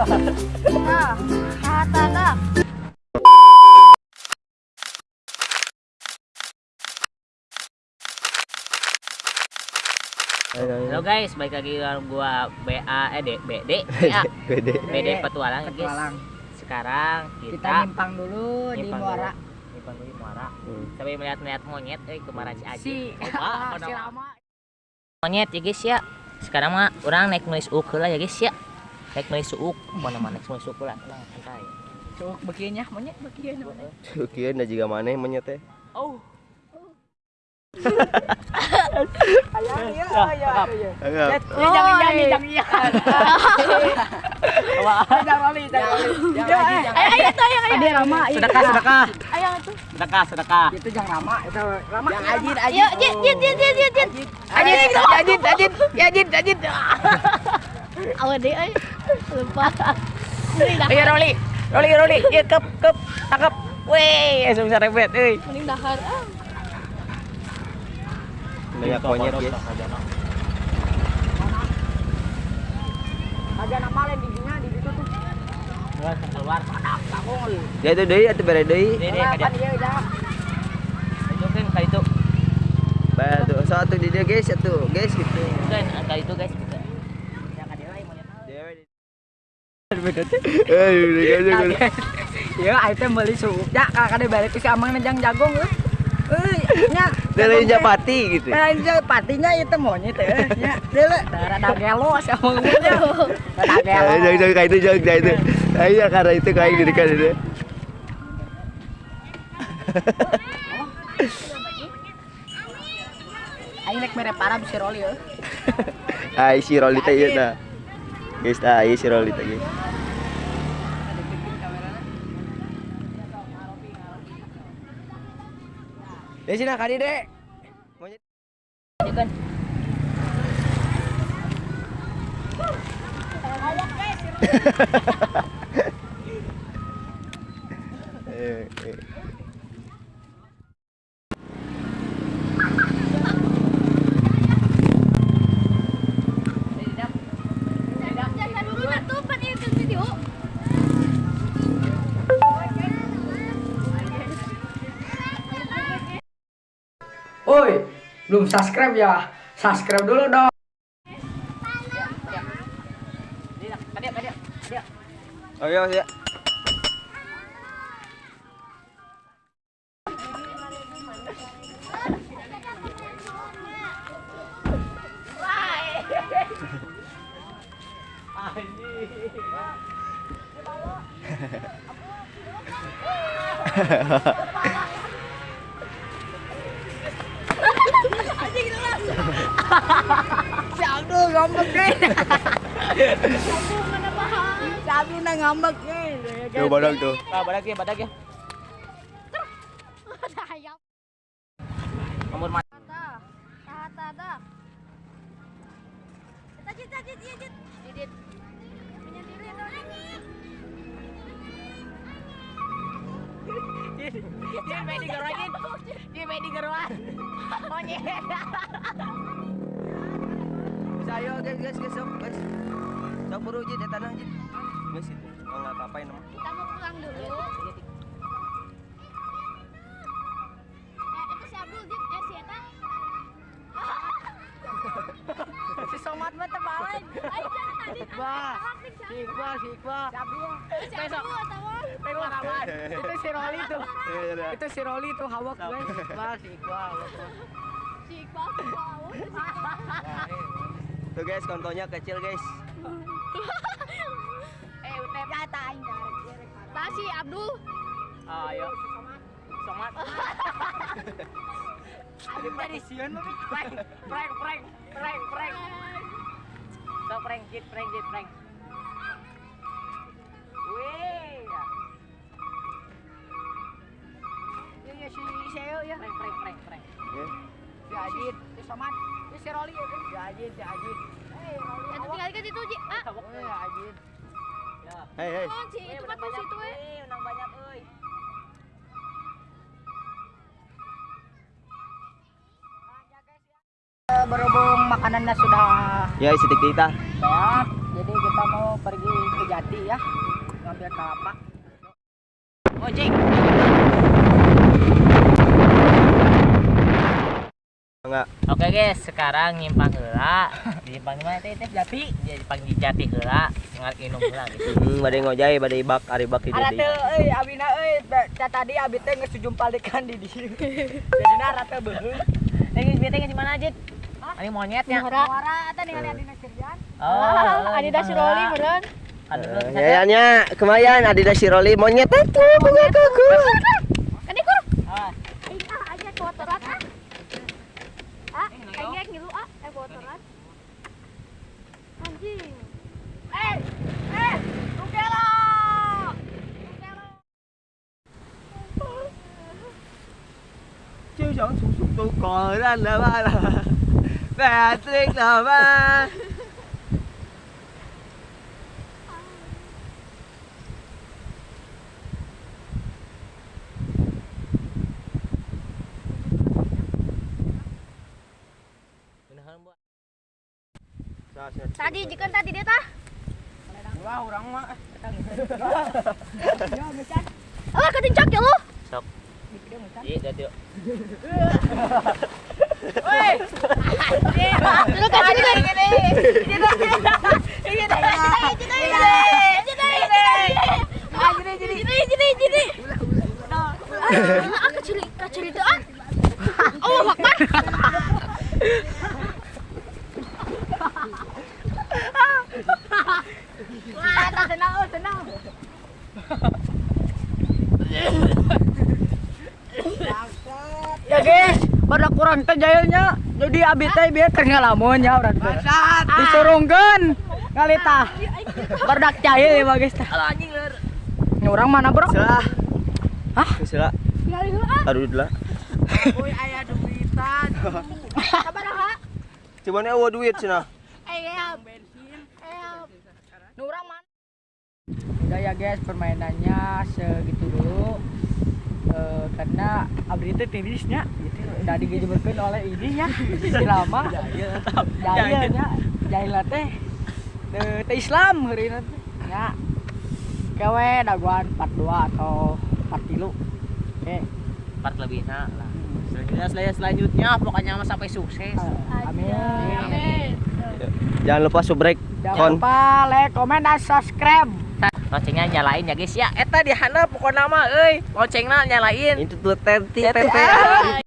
Ah. Halo guys, balik lagi dengan gua BA eh D, BD, BA, Bede. BD petualang guys. Petualang. Sekarang Kita kita nyimpang dulu di nyimpang Muara. dulu. Nyimpang dulu di Muara. Hmm. Sampai melihat-melihat monyet eh kemarin si Aji. Si Apa, si? Rama. Monyet ya guys ya. Sekarang mah orang naik nulis uk lah ya guys ya. Naik nulis uk, mana mana naik nulis uk lah. Tenang, santai. Cuk bekieunya monyet bekieun. Kieu na jiga maneh monyet teh. Oh. Aya. Agak. Ini jangan jangan. Jangan jangan lali. Jangan lali. Ayo, ayo, ayo, ayo. Dia iya. Sedekah, sedekah. Ayo itu. Sedekah, sedekah. Itu jangan Rama, itu Rama. Yang ajin Ayo, jit, jit, jit, jit, jit, jit. Ajin, ajin, ajin, ajin, ajin. Awas deh, ayo. Lupa. Ayo Roli. Roli, Roli. Ya kep, kep, tangkap. Weh, langsung bisa rebet euy. Mending dahar. Ah. Banyak monyet guys. Ada nama lain di dinya di situ tuh. Keluar. Takul. Ya itu deui atuh bere deui. Apa kada. dia udah? Itu kan kali itu. Batu atuh di dia guys atuh guys gitu. Kan kali itu guys. Eh, Ya, item beli suuk. Ya, kakak balik ke si Amang nejang jagung euy. Euy, nya. Dari Japati gitu. Aja patinya itu monyet ya. Ya, dele. Rada gelo si Amang punya. Rada gelo. Eh, jangan jangan kayak itu jangan kayak itu. Ayo karena itu kayak gini kan itu. Ayo nek mere parah si Roli ya. Ai si Rolly teh tah. Guys, ieu si Rolly teh guys. Ya sini kali dek. Monyet. Itu kan. Belum subscribe ya? Subscribe dulu dong. Oh iya, iya. Abdul ngambek deh. Mana paham? Si Abdul na ngambek deh. Tuh badak tuh. Ah, badak ya, badak ya. Nomor mana? Kita jit, jit, jit, jit. Jit. Menyendiri dong. Dia main di main di garuan. Monyet. Bisa ayo guys, guys, guys, sok, guys. Sok buru jid, ya tanah jid. Guys itu. Oh enggak apa-apain nama. Kita mau pulang dulu. Iqbal. Si Iqbal, si Iqbal. Aman. Itu si Roli tuh. Iya, iya. Itu si Roli tuh hawak gue. Iqbal, si Iqbal. si. Tuh guys, kontonya kecil guys. Eh, udah kata aing Tah si Abdul. Ah, ayo. Somat. Ada mah prank, prank, prank, prank, prank. So prank jit, prank jit, prank. Weh. Ya ya si Seo ya. Prank, prank, prank, prank. Si Ajit, si Somat, si si Roli ya. Si Ajit, si Ajit. Eh, Roli. Yang tinggal ke situ Ji. Ah. Oh, ya Ajit. Hei, hei. Oh, si itu kan tuh situ eh. Menang banyak euy. Eh, Berhubung makanannya sudah Ya, isi kita. banyak, jadi kita mau pergi ke Jati ya. Ngambil kelapa. Ojek. Enggak. oke guys. Sekarang nyimpang heula nyimpang mana teh? Teh jati? Nyimpang di jati heula ngar inung heula gitu. Hmm, badai ngojay, badai bak, ari bak di teu euy abina euy tadi abi teh geus jumpalikan di dieu. Jadi ara teh beuheung. guys bete di mana aja ini monyetnya Muara. Muara eta ningali adina Sirjan. oh Adi dah si Roli meureun. aduh Eh, Nyayanya kemayan Adidas Siroli monyet itu bunga kuku. Ah. Ih, ah aja kotoran ah. Ah, kayak ngilu ah, eh kotoran. Anjing. Eh, eh, Là ba Tadi jika tadi dia tah. Wah, urang mah Oh, ketincak ya lu. sok iya jadi Tenang. ya guys, pada kurang jayanya. Jadi abi teh biar kerngalamun ya urang teh. Disurungkeun ngalita. Barudak jahil ya anjing ler Ini orang mana, Bro? Sila Hah? Sila ah. Aduh dulu Uy, aya duitan. Sabar ha. Coba nih awa duit cina Eh, ya. Eh, Nu urang mana? Udah ya guys, permainannya segitu dulu. Eh, karena abdi itu tirisnya gitu. Udah digejeberkeun oleh ini ya si lama. Jahilnya jahil teh teu teu Islam hari teh. Ya kewe daguan 42 atau 43 oke. Part lebih nah lah. Selanjutnya selanjutnya selanjutnya pokoknya mah sampai sukses. Amin. Amin. Jangan lupa subrek jangan Kon. lupa like comment dan subscribe loncengnya nyalain ya guys ya. Eta di handap pokoknya mah euy. Loncengna nyalain. Itu tuh tenti tete